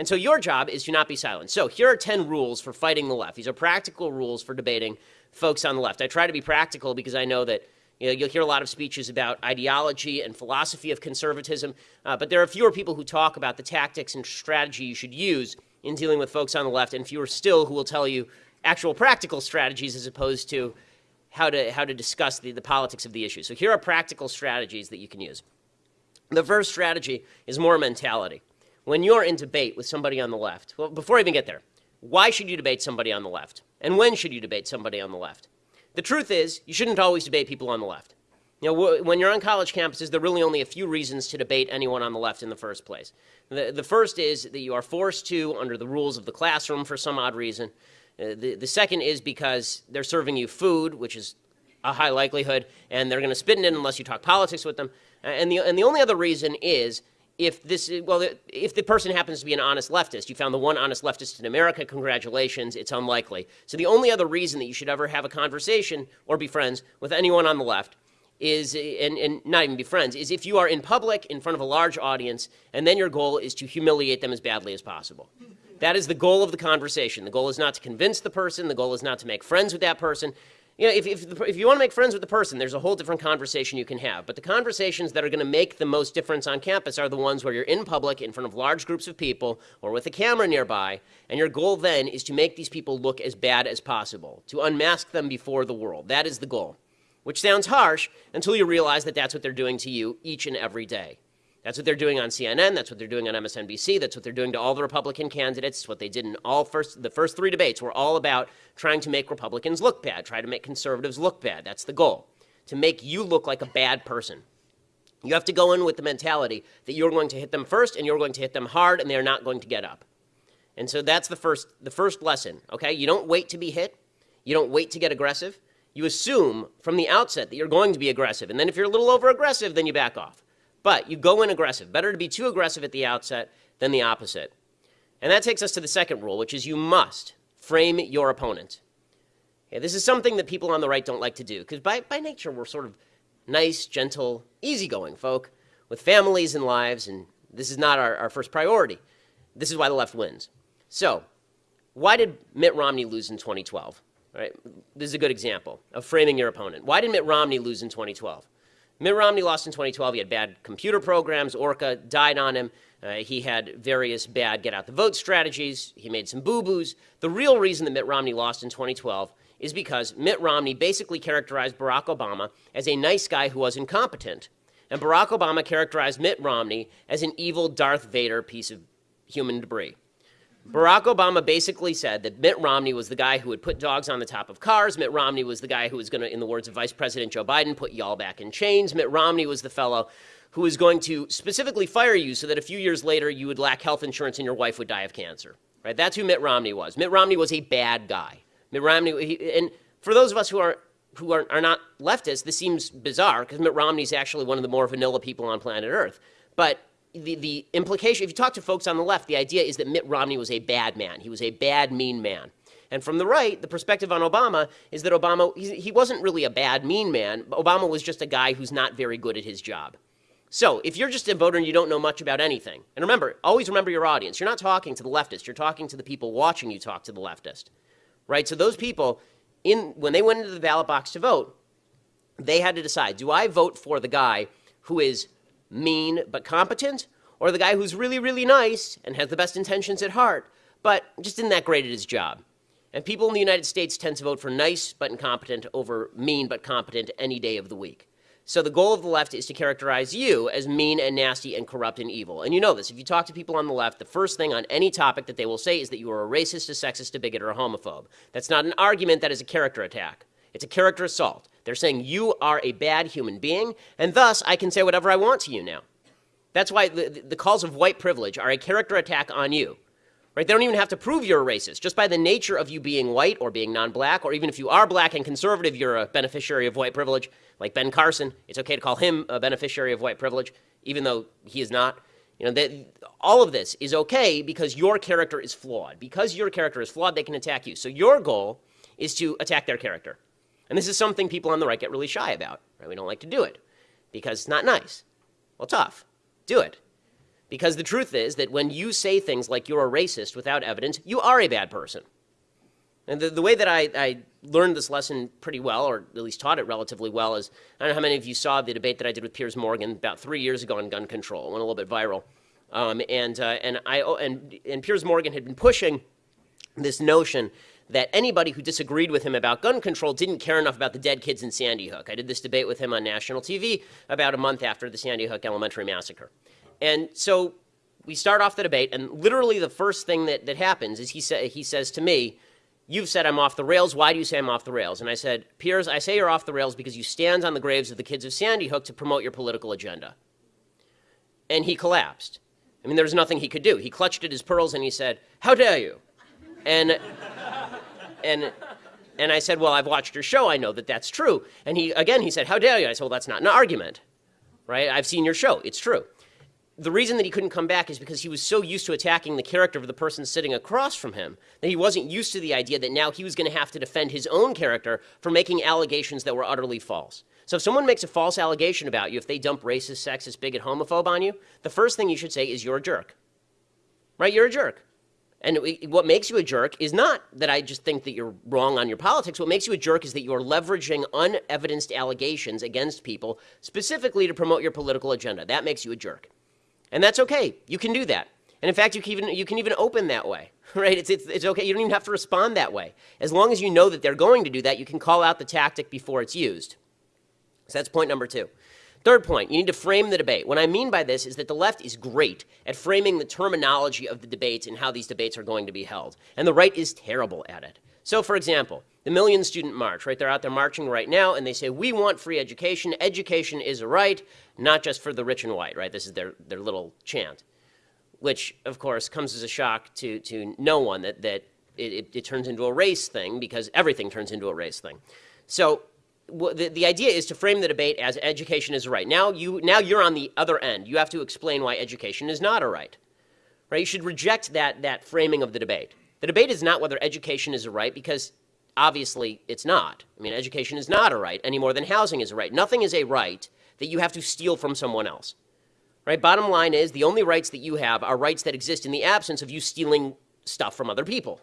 And so your job is to not be silent. So here are 10 rules for fighting the left. These are practical rules for debating folks on the left. I try to be practical because I know that you you'll hear a lot of speeches about ideology and philosophy of conservatism, uh, but there are fewer people who talk about the tactics and strategy you should use in dealing with folks on the left, and fewer still who will tell you actual practical strategies as opposed to how to, how to discuss the, the politics of the issue. So here are practical strategies that you can use. The first strategy is more mentality. When you're in debate with somebody on the left, well, before I even get there, why should you debate somebody on the left? And when should you debate somebody on the left? The truth is, you shouldn't always debate people on the left. You know, when you're on college campuses, there are really only a few reasons to debate anyone on the left in the first place. The, the first is that you are forced to under the rules of the classroom for some odd reason. Uh, the, the second is because they're serving you food, which is a high likelihood, and they're going to spit in it unless you talk politics with them. And the, and the only other reason is if this, well, if the person happens to be an honest leftist, you found the one honest leftist in America, congratulations, it's unlikely. So the only other reason that you should ever have a conversation or be friends with anyone on the left is, and, and not even be friends, is if you are in public in front of a large audience, and then your goal is to humiliate them as badly as possible. That is the goal of the conversation. The goal is not to convince the person. The goal is not to make friends with that person you know, if, if, if you want to make friends with the person, there's a whole different conversation you can have. But the conversations that are going to make the most difference on campus are the ones where you're in public, in front of large groups of people, or with a camera nearby, and your goal then is to make these people look as bad as possible, to unmask them before the world. That is the goal, which sounds harsh until you realize that that's what they're doing to you each and every day. That's what they're doing on CNN. That's what they're doing on MSNBC. That's what they're doing to all the Republican candidates. It's what they did in all first, the first three debates were all about trying to make Republicans look bad, try to make conservatives look bad. That's the goal, to make you look like a bad person. You have to go in with the mentality that you're going to hit them first and you're going to hit them hard and they're not going to get up. And so that's the first, the first lesson, okay? You don't wait to be hit. You don't wait to get aggressive. You assume from the outset that you're going to be aggressive. And then if you're a little over aggressive, then you back off. But you go in aggressive. Better to be too aggressive at the outset than the opposite. And that takes us to the second rule, which is you must frame your opponent. Okay, this is something that people on the right don't like to do, because by, by nature we're sort of nice, gentle, easygoing folk with families and lives, and this is not our, our first priority. This is why the left wins. So, why did Mitt Romney lose in 2012? Right? This is a good example of framing your opponent. Why did Mitt Romney lose in 2012? Mitt Romney lost in 2012. He had bad computer programs. Orca died on him. Uh, he had various bad get out the vote strategies. He made some boo boos. The real reason that Mitt Romney lost in 2012 is because Mitt Romney basically characterized Barack Obama as a nice guy who was incompetent. And Barack Obama characterized Mitt Romney as an evil Darth Vader piece of human debris. Barack Obama basically said that Mitt Romney was the guy who would put dogs on the top of cars. Mitt Romney was the guy who was going to, in the words of Vice President Joe Biden, put y'all back in chains. Mitt Romney was the fellow who was going to specifically fire you so that a few years later you would lack health insurance and your wife would die of cancer. Right? That's who Mitt Romney was. Mitt Romney was a bad guy. Mitt Romney, he, and for those of us who are who are, are not leftists, this seems bizarre because Mitt Romney is actually one of the more vanilla people on planet Earth. But the, the implication, if you talk to folks on the left, the idea is that Mitt Romney was a bad man. He was a bad, mean man. And from the right, the perspective on Obama is that Obama, he, wasn't really a bad, mean man. Obama was just a guy who's not very good at his job. So if you're just a voter and you don't know much about anything, and remember, always remember your audience. You're not talking to the leftist. You're talking to the people watching you talk to the leftist, right? So those people, in when they went into the ballot box to vote, they had to decide, do I vote for the guy who is mean but competent, or the guy who's really, really nice and has the best intentions at heart, but just isn't that great at his job. And people in the United States tend to vote for nice but incompetent over mean but competent any day of the week. So the goal of the left is to characterize you as mean and nasty and corrupt and evil. And you know this. If you talk to people on the left, the first thing on any topic that they will say is that you are a racist, a sexist, a bigot, or a homophobe. That's not an argument, that is a character attack. It's a character assault. They're saying you are a bad human being, and thus I can say whatever I want to you now. That's why the, the calls of white privilege are a character attack on you. Right? They don't even have to prove you're a racist. Just by the nature of you being white or being non-black, or even if you are black and conservative, you're a beneficiary of white privilege. Like Ben Carson, it's okay to call him a beneficiary of white privilege, even though he is not. You know, that all of this is okay because your character is flawed. Because your character is flawed, they can attack you. So your goal is to attack their character. And this is something people on the right get really shy about. Right? We don't like to do it because it's not nice. Well, tough. Do it. Because the truth is that when you say things like you're a racist without evidence, you are a bad person. And the, the way that I, I learned this lesson pretty well, or at least taught it relatively well, is I don't know how many of you saw the debate that I did with Piers Morgan about three years ago on gun control. It went a little bit viral. Um, and, uh, and, I, oh, and, and Piers Morgan had been pushing this notion that anybody who disagreed with him about gun control didn't care enough about the dead kids in Sandy Hook. I did this debate with him on national TV about a month after the Sandy Hook Elementary Massacre. And so we start off the debate, and literally the first thing that, that happens is he, sa- he says to me, You've said I'm off the rails. Why do you say I'm off the rails? And I said, Piers, I say you're off the rails because you stand on the graves of the kids of Sandy Hook to promote your political agenda. And he collapsed. I mean, there was nothing he could do. He clutched at his pearls and he said, How dare you? And, and, and I said, Well, I've watched your show. I know that that's true. And he, again, he said, How dare you? I said, Well, that's not an argument, right? I've seen your show. It's true the reason that he couldn't come back is because he was so used to attacking the character of the person sitting across from him that he wasn't used to the idea that now he was going to have to defend his own character for making allegations that were utterly false. So if someone makes a false allegation about you, if they dump racist, sexist, bigot, homophobe on you, the first thing you should say is you're a jerk. Right? You're a jerk. And what makes you a jerk is not that I just think that you're wrong on your politics. What makes you a jerk is that you're leveraging unevidenced allegations against people specifically to promote your political agenda. That makes you a jerk. And that's okay. You can do that. And in fact, you can even, you can even open that way, right? It's, it's, it's okay. You don't even have to respond that way. As long as you know that they're going to do that, you can call out the tactic before it's used. So that's point number two. Third point, you need to frame the debate. What I mean by this is that the left is great at framing the terminology of the debates and how these debates are going to be held. And the right is terrible at it. So, for example, the Million Student March, right? They're out there marching right now, and they say, we want free education. Education is a right, not just for the rich and white, right? This is their, their little chant, which, of course, comes as a shock to, to no one that, that it, it, it turns into a race thing because everything turns into a race thing. So the, the idea is to frame the debate as education is a right. Now, you, now you're on the other end. You have to explain why education is not a right. Right? You should reject that, that framing of the debate. The debate is not whether education is a right because obviously it's not. I mean, education is not a right any more than housing is a right. Nothing is a right that you have to steal from someone else. Right? Bottom line is the only rights that you have are rights that exist in the absence of you stealing stuff from other people.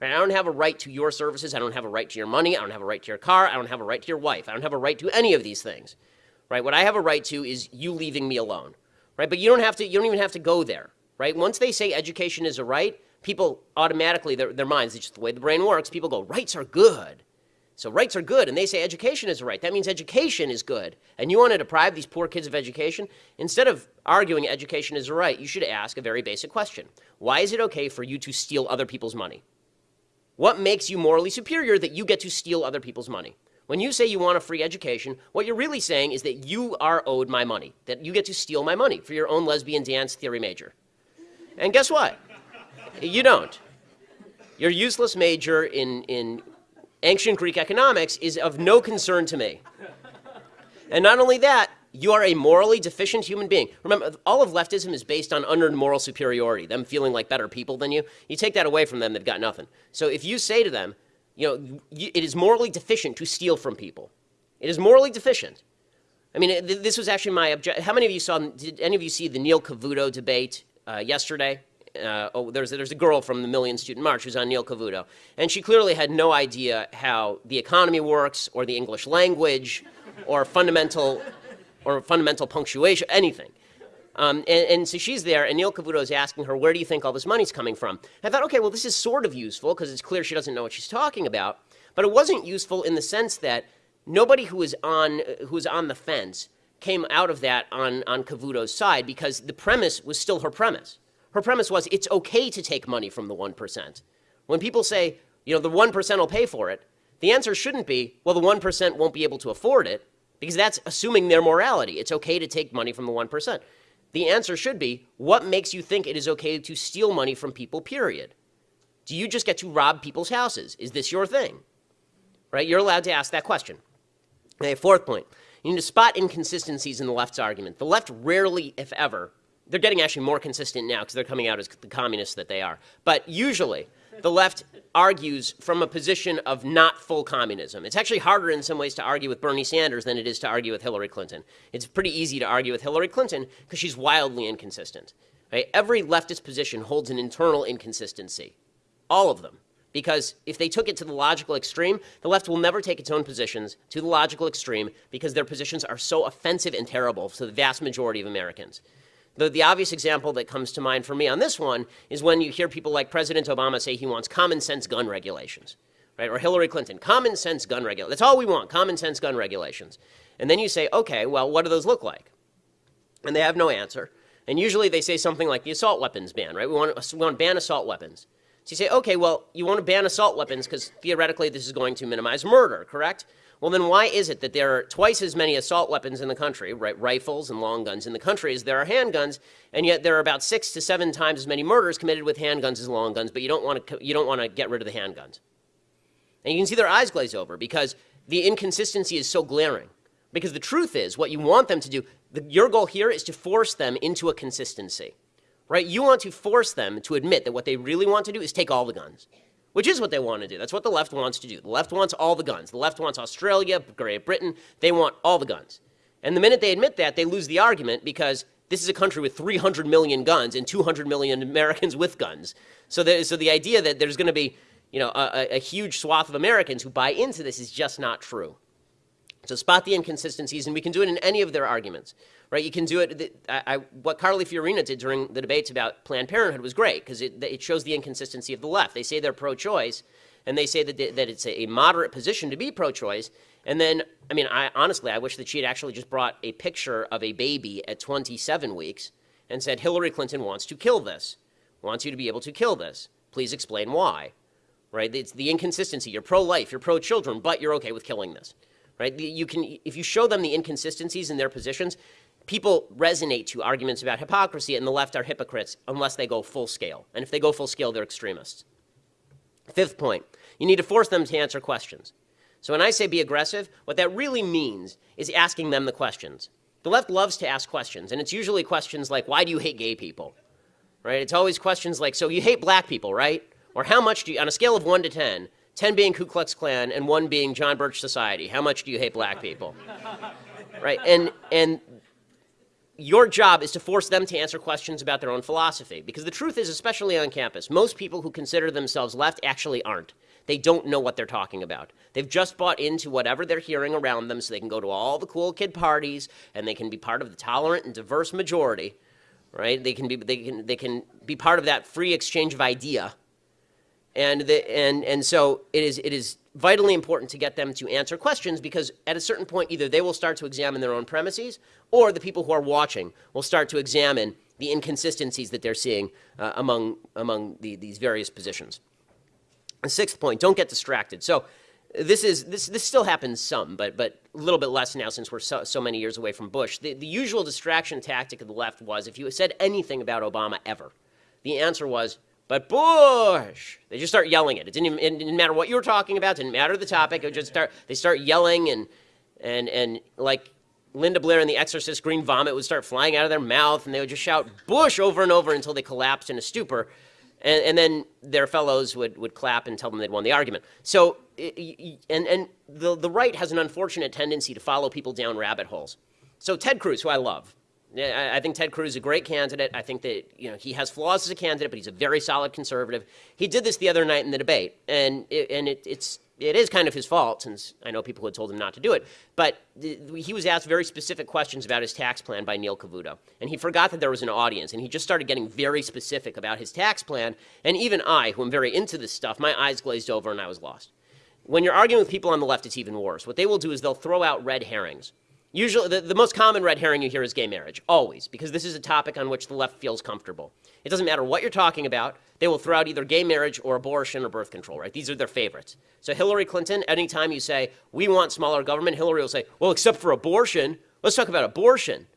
Right? I don't have a right to your services. I don't have a right to your money. I don't have a right to your car. I don't have a right to your wife. I don't have a right to any of these things. Right? What I have a right to is you leaving me alone. Right? But you don't have to you don't even have to go there. Right? Once they say education is a right, people automatically, their, their minds, it's just the way the brain works, people go, rights are good. So rights are good, and they say education is a right. That means education is good. And you want to deprive these poor kids of education? Instead of arguing education is a right, you should ask a very basic question. Why is it okay for you to steal other people's money? What makes you morally superior that you get to steal other people's money? When you say you want a free education, what you're really saying is that you are owed my money, that you get to steal my money for your own lesbian dance theory major. And guess what? You don't. Your useless major in, in ancient Greek economics is of no concern to me. And not only that, you are a morally deficient human being. Remember, all of leftism is based on unearned moral superiority, them feeling like better people than you. You take that away from them, they've got nothing. So if you say to them, you know, it is morally deficient to steal from people. It is morally deficient. I mean, this was actually my object. How many of you saw, did any of you see the Neil Cavuto debate uh, yesterday? uh, oh, there's, there's a girl from the Million Student March who's on Neil Cavuto. And she clearly had no idea how the economy works or the English language or fundamental, or fundamental punctuation, anything. Um, and, and, so she's there, and Neil Cavuto is asking her, where do you think all this money's coming from? I thought, okay, well, this is sort of useful because it's clear she doesn't know what she's talking about. But it wasn't useful in the sense that nobody who was on, who was on the fence came out of that on, on Cavuto's side because the premise was still her premise. Her premise was it's okay to take money from the 1%. When people say, you know, the 1% will pay for it, the answer shouldn't be, well, the 1% won't be able to afford it, because that's assuming their morality. It's okay to take money from the 1%. The answer should be, what makes you think it is okay to steal money from people, period? Do you just get to rob people's houses? Is this your thing? Right? You're allowed to ask that question. Okay, fourth point. You need to spot inconsistencies in the left's argument. The left rarely, if ever, they're getting actually more consistent now because they're coming out as the communists that they are. But usually, the left argues from a position of not full communism. It's actually harder in some ways to argue with Bernie Sanders than it is to argue with Hillary Clinton. It's pretty easy to argue with Hillary Clinton because she's wildly inconsistent. Right? Every leftist position holds an internal inconsistency. All of them. Because if they took it to the logical extreme, the left will never take its own positions to the logical extreme because their positions are so offensive and terrible to the vast majority of Americans. The, the obvious example that comes to mind for me on this one is when you hear people like President Obama say he wants common sense gun regulations, right? Or Hillary Clinton, common sense gun regulations. That's all we want, common sense gun regulations. And then you say, okay, well, what do those look like? And they have no answer. And usually they say something like the assault weapons ban, right? We want, we want to ban assault weapons. So you say, okay, well, you want to ban assault weapons because theoretically this is going to minimize murder, correct? Well, then why is it that there are twice as many assault weapons in the country, right, rifles and long guns in the country as there are handguns, and yet there are about six to seven times as many murders committed with handguns as long guns, but you don't want to, you don't want to get rid of the handguns. And you can see their eyes glaze over because the inconsistency is so glaring. Because the truth is, what you want them to do, the, your goal here is to force them into a consistency, right? You want to force them to admit that what they really want to do is take all the guns which is what they want to do. That's what the left wants to do. The left wants all the guns. The left wants Australia, Great Britain. They want all the guns. And the minute they admit that, they lose the argument because this is a country with 300 million guns and 200 million Americans with guns. So, so the idea that there's going to be you know, a, a huge swath of Americans who buy into this is just not true. So spot the inconsistencies, and we can do it in any of their arguments right? You can do it. I, I, what Carly Fiorina did during the debates about Planned Parenthood was great because it, it shows the inconsistency of the left. They say they're pro-choice, and they say that, they, that it's a, moderate position to be pro-choice. And then, I mean, I, honestly, I wish that she had actually just brought a picture of a baby at 27 weeks and said, Hillary Clinton wants to kill this, wants you to be able to kill this. Please explain why, right? It's the inconsistency. You're pro-life, you're pro-children, but you're okay with killing this, right? You can, if you show them the inconsistencies in their positions, people resonate to arguments about hypocrisy, and the left are hypocrites unless they go full scale. And if they go full scale, they're extremists. Fifth point, you need to force them to answer questions. So when I say be aggressive, what that really means is asking them the questions. The left loves to ask questions, and it's usually questions like, why do you hate gay people? Right? It's always questions like, so you hate black people, right? Or how much do you, on a scale of 1 to 10, 10 being Ku Klux Klan and 1 being John Birch Society, how much do you hate black people? right? And, and your job is to force them to answer questions about their own philosophy. Because the truth is, especially on campus, most people who consider themselves left actually aren't. They don't know what they're talking about. They've just bought into whatever they're hearing around them so they can go to all the cool kid parties and they can be part of the tolerant and diverse majority, right? They can be, they can, they can be part of that free exchange of idea. And, the, and, and so it is, it is vitally important to get them to answer questions because at a certain point, either they will start to examine their own premises or the people who are watching will start to examine the inconsistencies that they're seeing uh, among, among the, these various positions. The sixth point, don't get distracted. So this is this this still happens some, but but a little bit less now since we're so, so many years away from Bush. The, the usual distraction tactic of the left was if you said anything about Obama ever, the answer was but Bush, they just start yelling it. It didn't, even, it didn't matter what you were talking about. It didn't matter the topic. It just start. They start yelling and and and like Linda Blair in The Exorcist, green vomit would start flying out of their mouth, and they would just shout Bush over and over until they collapsed in a stupor, and, and then their fellows would would clap and tell them they'd won the argument. So and and the the right has an unfortunate tendency to follow people down rabbit holes. So Ted Cruz, who I love, I think Ted Cruz is a great candidate. I think that you know he has flaws as a candidate, but he's a very solid conservative. He did this the other night in the debate, and it, and it, it's it is kind of his fault since I know people had told him not to do it. But he was asked very specific questions about his tax plan by Neil Cavuto, and he forgot that there was an audience, and he just started getting very specific about his tax plan. And even I, who am very into this stuff, my eyes glazed over and I was lost. When you're arguing with people on the left, it's even worse. What they will do is they'll throw out red herrings. Usually, the, the most common red herring you hear is gay marriage, always, because this is a topic on which the left feels comfortable. It doesn't matter what you're talking about, they will throw out either gay marriage or abortion or birth control, right? These are their favorites. So Hillary Clinton, anytime you say, we want smaller government, Hillary will say, well, except for abortion, let's talk about abortion,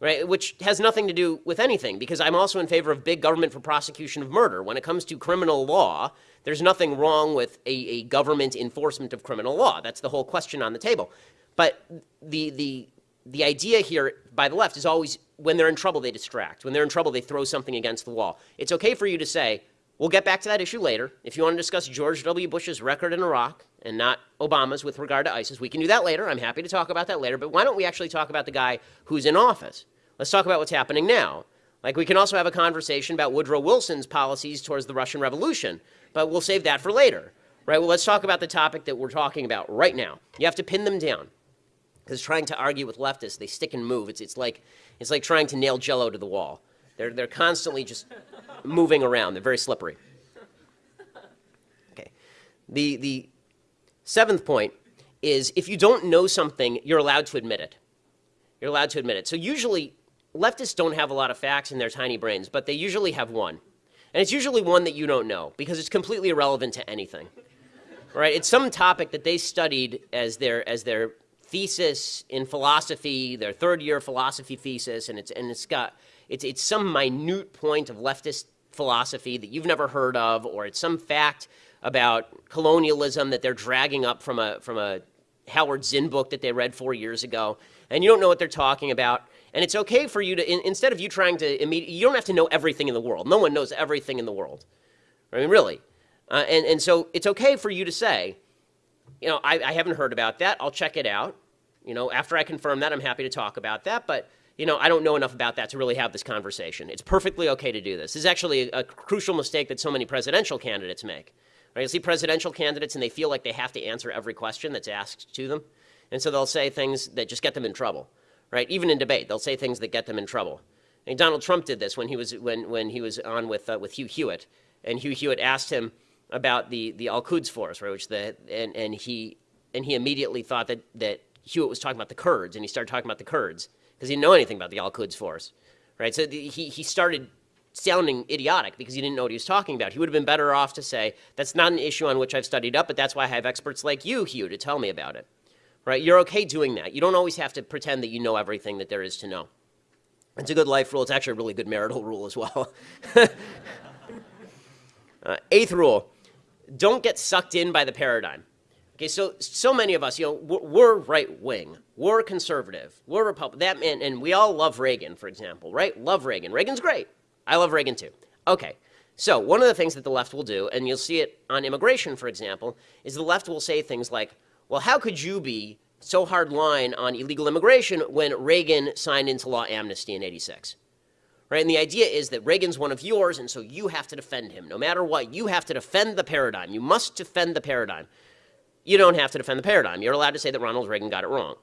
right? Which has nothing to do with anything, because I'm also in favor of big government for prosecution of murder. When it comes to criminal law, there's nothing wrong with a, a government enforcement of criminal law. That's the whole question on the table. But the, the, the idea here by the left is always when they're in trouble, they distract. When they're in trouble, they throw something against the wall. It's okay for you to say, we'll get back to that issue later. If you want to discuss George W. Bush's record in Iraq and not Obama's with regard to ISIS, we can do that later. I'm happy to talk about that later. But why don't we actually talk about the guy who's in office? Let's talk about what's happening now. Like we can also have a conversation about Woodrow Wilson's policies towards the Russian Revolution, but we'll save that for later. Right? Well, let's talk about the topic that we're talking about right now. You have to pin them down. Because trying to argue with leftists, they stick and move. It's, it's, like, it's like trying to nail jello to the wall. They're, they're constantly just moving around. They're very slippery. Okay. The, the seventh point is if you don't know something, you're allowed to admit it. You're allowed to admit it. So usually, leftists don't have a lot of facts in their tiny brains, but they usually have one. And it's usually one that you don't know because it's completely irrelevant to anything. Right? It's some topic that they studied as their, as their thesis in philosophy, their third year philosophy thesis, and it's, and it's got, it's, it's some minute point of leftist philosophy that you've never heard of, or it's some fact about colonialism that they're dragging up from a, from a Howard Zinn book that they read four years ago, and you don't know what they're talking about. And it's okay for you to, in, instead of you trying to, you don't have to know everything in the world. No one knows everything in the world. I mean, really. Uh, and, and so it's okay for you to say, you know, I, I haven't heard about that. I'll check it out. You know, after I confirm that, I'm happy to talk about that. But, you know, I don't know enough about that to really have this conversation. It's perfectly okay to do this. This is actually a, a crucial mistake that so many presidential candidates make. Right? You see presidential candidates and they feel like they have to answer every question that's asked to them. And so they'll say things that just get them in trouble, right? Even in debate, they'll say things that get them in trouble. And Donald Trump did this when he was, when, when he was on with, uh, with Hugh Hewitt. And Hugh Hewitt asked him about the, the Al-Quds Force, right, which the, and, and, he, and he immediately thought that, that Hewitt was talking about the Kurds, and he started talking about the Kurds because he didn't know anything about the Al-Quds Force, right? So the, he, he started sounding idiotic because he didn't know what he was talking about. He would have been better off to say, that's not an issue on which I've studied up, but that's why I have experts like you, Hugh, to tell me about it. Right? You're okay doing that. You don't always have to pretend that you know everything that there is to know. It's a good life rule. It's actually a really good marital rule as well. uh, eighth rule, don't get sucked in by the paradigm. Okay, so so many of us, you know, we're, we're right wing, we're conservative, we're Republican, that man, and we all love Reagan, for example, right? Love Reagan. Reagan's great. I love Reagan too. Okay, so one of the things that the left will do, and you'll see it on immigration, for example, is the left will say things like, well, how could you be so hard line on illegal immigration when Reagan signed into law amnesty in 86? Right? And the idea is that Reagan's one of yours, and so you have to defend him. No matter what, you have to defend the paradigm. You must defend the paradigm. You don't have to defend the paradigm. You're allowed to say that Ronald Reagan got it wrong.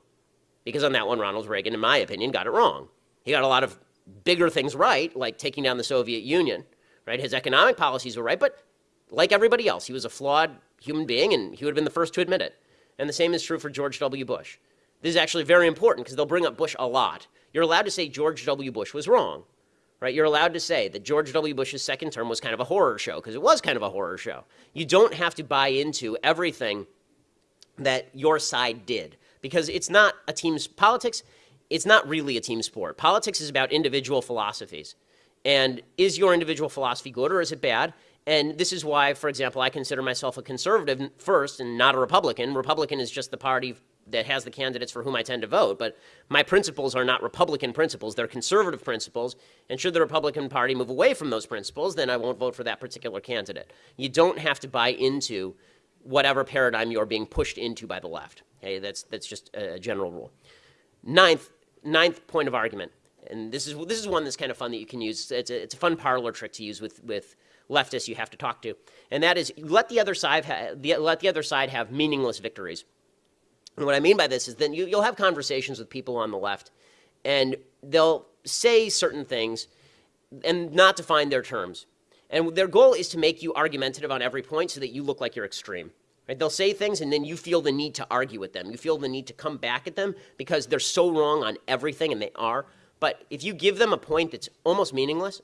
Because on that one, Ronald Reagan, in my opinion, got it wrong. He got a lot of bigger things right, like taking down the Soviet Union, right? His economic policies were right, but like everybody else, he was a flawed human being, and he would have been the first to admit it. And the same is true for George W. Bush. This is actually very important because they'll bring up Bush a lot. You're allowed to say George W. Bush was wrong, right? You're allowed to say that George W. Bush's second term was kind of a horror show because it was kind of a horror show. You don't have to buy into everything that your side did because it's not a team's politics it's not really a team sport. Politics is about individual philosophies. And is your individual philosophy good or is it bad? And this is why, for example, I consider myself a conservative first and not a Republican. Republican is just the party that has the candidates for whom I tend to vote. But my principles are not Republican principles. They're conservative principles. And should the Republican Party move away from those principles, then I won't vote for that particular candidate. You don't have to buy into whatever paradigm you're being pushed into by the left. Okay, that's, that's just a general rule. Ninth, ninth point of argument, and this is this is one that's kind of fun that you can use. It's a, it's a fun parlor trick to use with with leftists you have to talk to, and that is let the other side the, let the other side have meaningless victories. And what I mean by this is then you, you'll have conversations with people on the left, and they'll say certain things and not define their terms. And their goal is to make you argumentative on every point so that you look like you're extreme. Right? They'll say things and then you feel the need to argue with them. You feel the need to come back at them because they're so wrong on everything, and they are. But if you give them a point that's almost meaningless,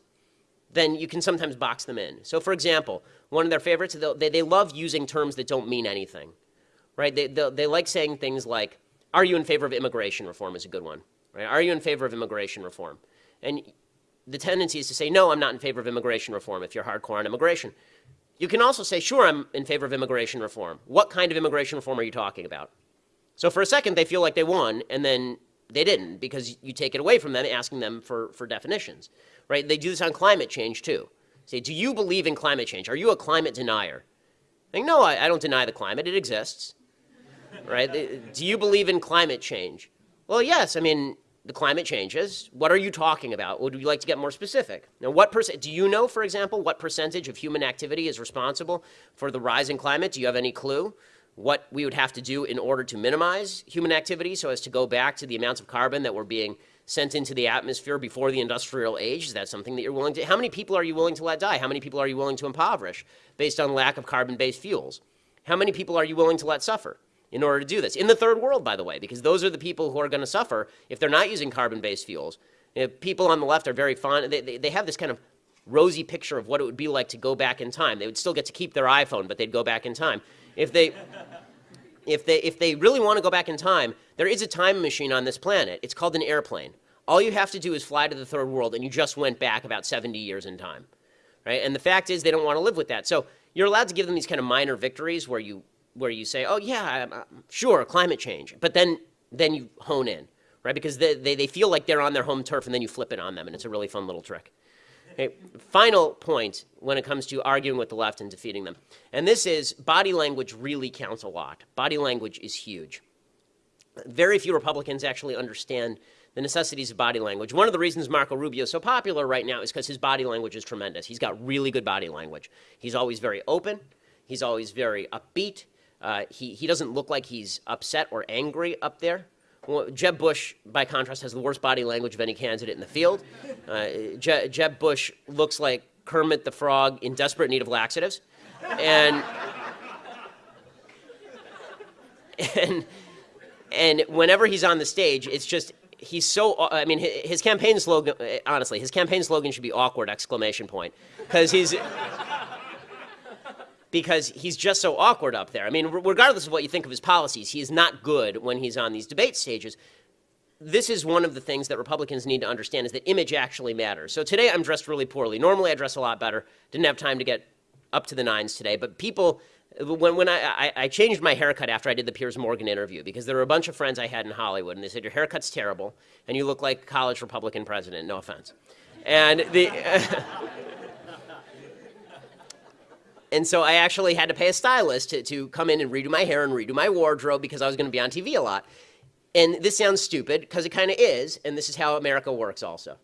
then you can sometimes box them in. So for example, one of their favorites, they, they love using terms that don't mean anything. Right? They, they, they like saying things like, are you in favor of immigration reform is a good one. Right? Are you in favor of immigration reform? And the tendency is to say, no, I'm not in favor of immigration reform if you're hardcore on immigration. You can also say, sure, I'm in favor of immigration reform. What kind of immigration reform are you talking about? So for a second, they feel like they won, and then they didn't because you take it away from them, asking them for, for definitions, right? They do this on climate change, too. Say, do you believe in climate change? Are you a climate denier? Like, no, I, I don't deny the climate. It exists, right? do you believe in climate change? Well, yes. I mean, the climate changes. What are you talking about? Would you like to get more specific? Now, what percent, do you know, for example, what percentage of human activity is responsible for the rise in climate? Do you have any clue? What we would have to do in order to minimize human activity so as to go back to the amounts of carbon that were being sent into the atmosphere before the industrial age? Is that something that you're willing to? How many people are you willing to let die? How many people are you willing to impoverish based on lack of carbon-based fuels? How many people are you willing to let suffer in order to do this? In the third world, by the way, because those are the people who are going to suffer if they're not using carbon-based fuels. people on the left are very fond, they, they, they have this kind of rosy picture of what it would be like to go back in time. They would still get to keep their iPhone, but they'd go back in time. If they, if they, if they really want to go back in time, there is a time machine on this planet. It's called an airplane. All you have to do is fly to the third world, and you just went back about 70 years in time. Right? And the fact is, they don't want to live with that. So you're allowed to give them these kind of minor victories where you, where you say, oh, yeah, I'm, I'm sure, climate change. But then, then you hone in, right? Because they, they, they feel like they're on their home turf, and then you flip it on them, and it's a really fun little trick. Okay, final point when it comes to arguing with the left and defeating them. And this is body language really counts a lot. Body language is huge. Very few Republicans actually understand the necessities of body language. One of the reasons Marco Rubio is so popular right now is because his body language is tremendous. He's got really good body language. He's always very open. He's always very upbeat. Uh, he, he doesn't look like he's upset or angry up there. Well, Jeb Bush, by contrast, has the worst body language of any candidate in the field. Uh, Je Jeb Bush looks like Kermit the Frog in desperate need of laxatives. And, and, and whenever he's on the stage, it's just, he's so, I mean, his campaign slogan, honestly, his campaign slogan should be awkward exclamation point. Because he's, because he's just so awkward up there. I mean, regardless of what you think of his policies, he is not good when he's on these debate stages. This is one of the things that Republicans need to understand is that image actually matters. So today I'm dressed really poorly. Normally I dress a lot better. Didn't have time to get up to the nines today. But people, when, when I, I, I changed my haircut after I did the Piers Morgan interview because there were a bunch of friends I had in Hollywood and they said, your haircut's terrible and you look like college Republican president, no offense. And the... And so I actually had to pay a stylist to, to come in and redo my hair and redo my wardrobe because I was going to be on TV a lot. And this sounds stupid because it kind of is, and this is how America works also.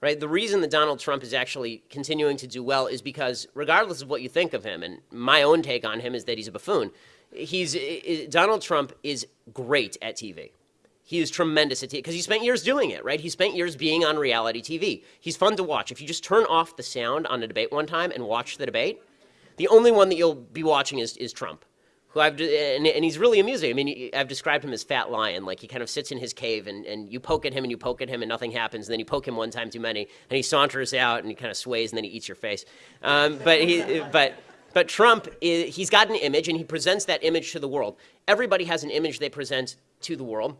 Right? The reason that Donald Trump is actually continuing to do well is because regardless of what you think of him, and my own take on him is that he's a buffoon, he's, Donald Trump is great at TV. He is tremendous at TV because he spent years doing it, right? He spent years being on reality TV. He's fun to watch. If you just turn off the sound on a debate one time and watch the debate, the only one that you'll be watching is, is Trump, who I've, and, and he's really amusing. I mean, I've described him as Fat Lion, like he kind of sits in his cave and, and you poke at him and you poke at him and nothing happens, and then you poke him one time too many, and he saunters out and he kind of sways and then he eats your face. Um, but he, but, but Trump, is, he's got an image and he presents that image to the world. Everybody has an image they present to the world.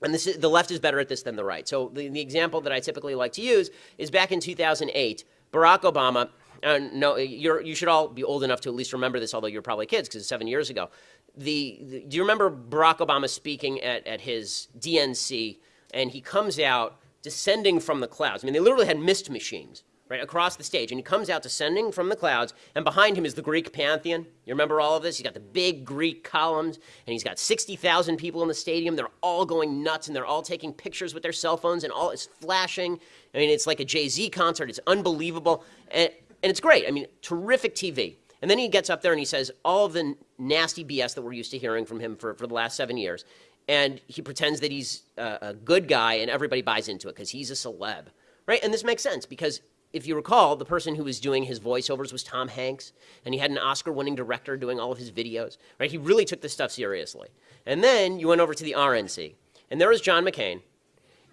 And this is, the left is better at this than the right. So the, the example that I typically like to use is back in 2008, Barack Obama uh, no, you should all be old enough to at least remember this, although you're probably kids because it's seven years ago. The, the, do you remember Barack Obama speaking at, at his DNC and he comes out descending from the clouds? I mean, they literally had mist machines right across the stage and he comes out descending from the clouds and behind him is the Greek pantheon. You remember all of this? He's got the big Greek columns and he's got 60,000 people in the stadium. They're all going nuts and they're all taking pictures with their cell phones and all is flashing. I mean, it's like a Jay-Z concert. It's unbelievable. And, and it's great. I mean, terrific TV. And then he gets up there and he says all the nasty BS that we're used to hearing from him for, for the last seven years. And he pretends that he's a, a good guy and everybody buys into it because he's a celeb, right? And this makes sense because if you recall, the person who was doing his voiceovers was Tom Hanks, and he had an Oscar-winning director doing all of his videos, right? He really took this stuff seriously. And then you went over to the RNC, and there was John McCain,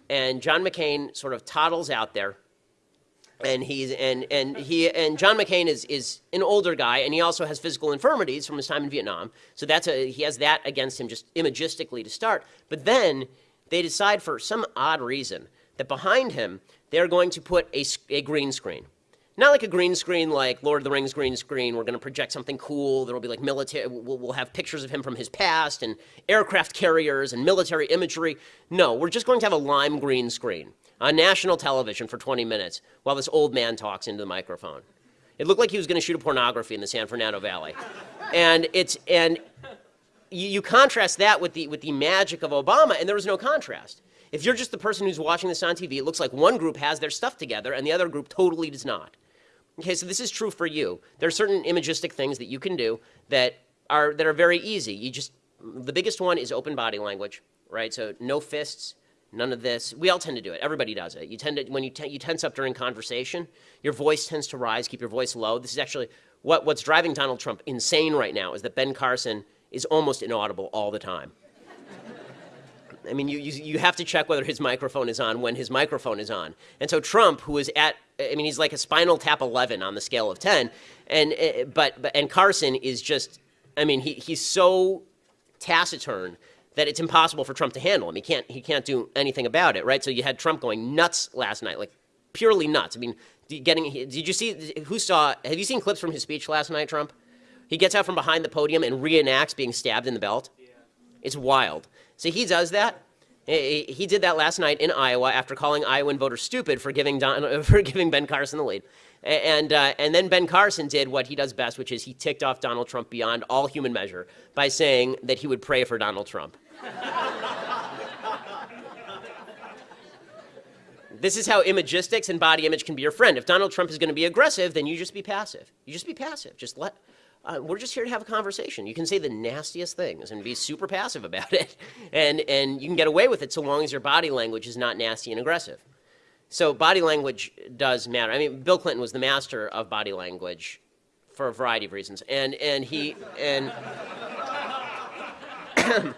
and John McCain sort of toddles out there, and he's and and he and John McCain is is an older guy, and he also has physical infirmities from his time in Vietnam. So that's a he has that against him just imagistically to start. But then they decide for some odd reason that behind him they're going to put a, a green screen. Not like a green screen like Lord of the Rings green screen. We're going to project something cool. There will be like military, we'll, we'll have pictures of him from his past and aircraft carriers and military imagery. No, we're just going to have a lime green screen on national television for 20 minutes while this old man talks into the microphone. It looked like he was going to shoot a pornography in the San Fernando Valley. And it's and you, you, contrast that with the with the magic of Obama, and there was no contrast. If you're just the person who's watching this on TV, it looks like one group has their stuff together and the other group totally does not. Okay, so this is true for you. There are certain imagistic things that you can do that are that are very easy. You just the biggest one is open body language, right? So no fists, none of this. We all tend to do it. Everybody does it. You tend to when you you tense up during conversation, your voice tends to rise. Keep your voice low. This is actually what what's driving Donald Trump insane right now is that Ben Carson is almost inaudible all the time. I mean, you, you, you have to check whether his microphone is on when his microphone is on. And so Trump, who is at, I mean, he's like a spinal tap 11 on the scale of 10. And, uh, but, but, and Carson is just, I mean, he, he's so taciturn that it's impossible for Trump to handle him. He can't, he can't do anything about it, right? So you had Trump going nuts last night, like purely nuts. I mean, getting, did you see, who saw, have you seen clips from his speech last night, Trump? He gets out from behind the podium and reenacts being stabbed in the belt. Yeah. It's wild. So he does that. He did that last night in Iowa after calling Iowan voters stupid for giving, Don, for giving Ben Carson the lead. And, uh, and then Ben Carson did what he does best, which is he ticked off Donald Trump beyond all human measure by saying that he would pray for Donald Trump. this is how imagistics and body image can be your friend. If Donald Trump is going to be aggressive, then you just be passive. You just be passive. Just let, uh, we're just here to have a conversation. You can say the nastiest things and be super passive about it, and, and you can get away with it so long as your body language is not nasty and aggressive. So body language does matter. I mean, Bill Clinton was the master of body language for a variety of reasons, and and he and.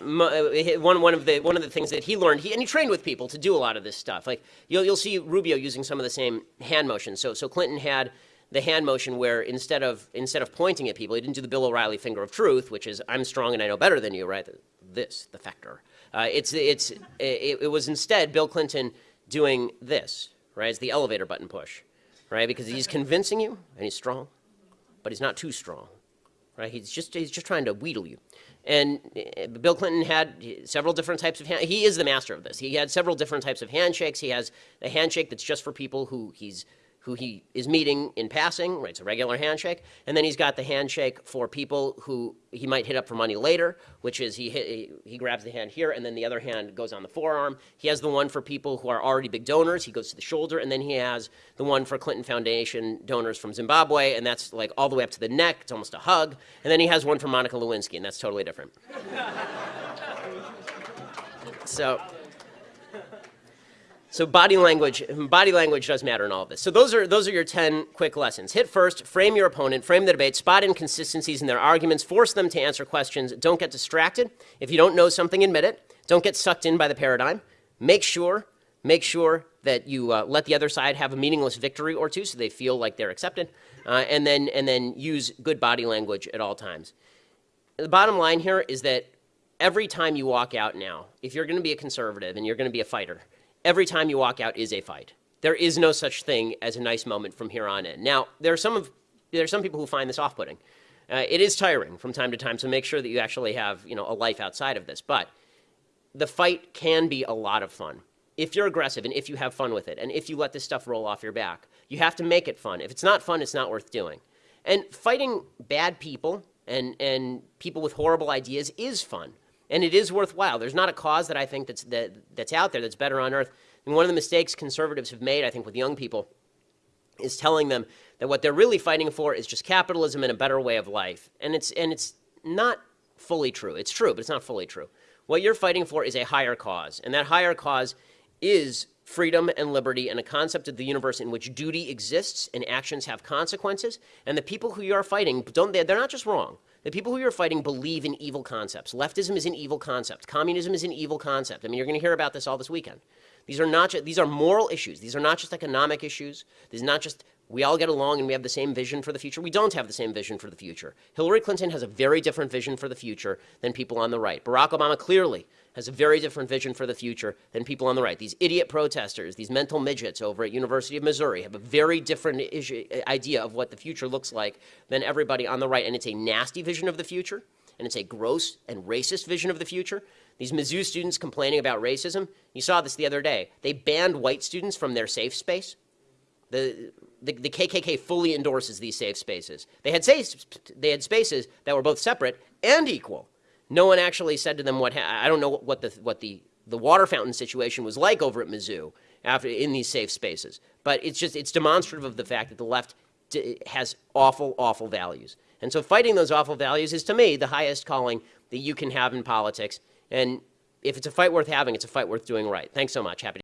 one one of the one of the things that he learned, he and he trained with people to do a lot of this stuff. Like you'll you'll see Rubio using some of the same hand motions. So so Clinton had the hand motion where instead of instead of pointing at people, he didn't do the Bill O'Reilly finger of truth, which is I'm strong and I know better than you, right? This, the factor. Uh, it's it's it, it, was instead Bill Clinton doing this, right? It's the elevator button push, right? Because he's convincing you and he's strong, but he's not too strong, right? He's just he's just trying to wheedle you. And uh, Bill Clinton had several different types of hand. He is the master of this. He had several different types of handshakes. He has a handshake that's just for people who he's who he is meeting in passing, right? It's a regular handshake. And then he's got the handshake for people who he might hit up for money later, which is he, hit, he, he grabs the hand here and then the other hand goes on the forearm. He has the one for people who are already big donors. He goes to the shoulder. And then he has the one for Clinton Foundation donors from Zimbabwe. And that's like all the way up to the neck. It's almost a hug. And then he has one for Monica Lewinsky. And that's totally different. so so body language, body language does matter in all of this. So those are those are your 10 quick lessons. Hit first, frame your opponent, frame the debate, spot inconsistencies in their arguments, force them to answer questions. Don't get distracted. If you don't know something, admit it. Don't get sucked in by the paradigm. Make sure, make sure that you uh, let the other side have a meaningless victory or two so they feel like they're accepted. Uh, and then and then use good body language at all times. The bottom line here is that every time you walk out now, if you're going to be a conservative and you're going to be a fighter, every time you walk out is a fight. There is no such thing as a nice moment from here on in. Now, there are some of there are some people who find this off-putting. Uh, it is tiring from time to time, so make sure that you actually have you know a life outside of this. But the fight can be a lot of fun if you're aggressive and if you have fun with it, and if you let this stuff roll off your back. You have to make it fun. If it's not fun, it's not worth doing. And fighting bad people and and people with horrible ideas is fun and it is worthwhile. There's not a cause that I think that's, that, that's out there that's better on earth. And one of the mistakes conservatives have made, I think, with young people is telling them that what they're really fighting for is just capitalism and a better way of life. And it's, and it's not fully true. It's true, but it's not fully true. What you're fighting for is a higher cause, and that higher cause is freedom and liberty and a concept of the universe in which duty exists and actions have consequences. And the people who you are fighting, don't, they're not just wrong. The people who you're fighting believe in evil concepts. Leftism is an evil concept. Communism is an evil concept. I mean, you're going to hear about this all this weekend. These are not just, these are moral issues. These are not just economic issues. These are not just we all get along and we have the same vision for the future. We don't have the same vision for the future. Hillary Clinton has a very different vision for the future than people on the right. Barack Obama clearly has a very different vision for the future than people on the right. These idiot protesters, these mental midgets over at University of Missouri have a very different issue, uh, idea of what the future looks like than everybody on the right. And it's a nasty vision of the future, and it's a gross and racist vision of the future. These Mizzou students complaining about racism, you saw this the other day. They banned white students from their safe space. The the, the KKK fully endorses these safe spaces. They had, safe, they had spaces that were both separate and equal. No one actually said to them what ha- I don't know what the what the the water fountain situation was like over at Mizzou after in these safe spaces, but it's just it's demonstrative of the fact that the left has awful awful values, and so fighting those awful values is to me the highest calling that you can have in politics, and if it's a fight worth having, it's a fight worth doing right. Thanks so much. Happy.